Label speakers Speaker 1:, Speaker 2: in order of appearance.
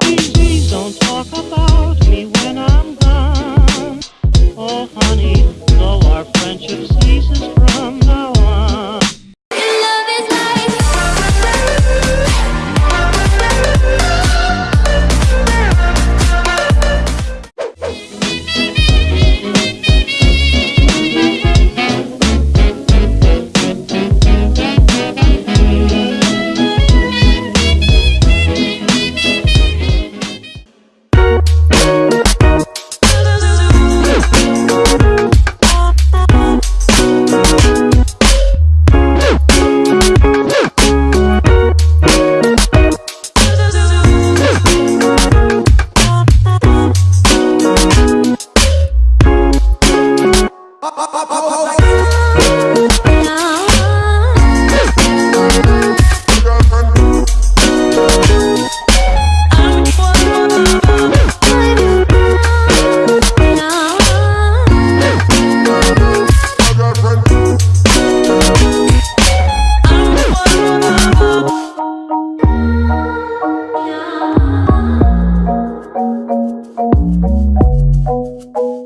Speaker 1: Please don't talk about